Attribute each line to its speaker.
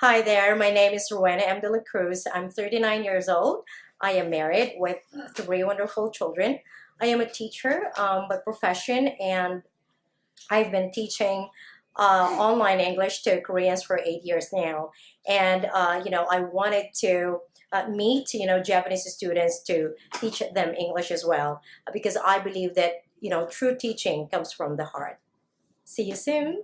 Speaker 1: Hi there, my name is Rowena M. De La Cruz. I'm 39 years old. I am married with three wonderful children. I am a teacher um, by profession and I've been teaching uh, online English to Koreans for eight years now. And, uh, you know, I wanted to uh, meet, you know, Japanese students to teach them English as well because I believe that, you know, true teaching comes from the heart. See you soon.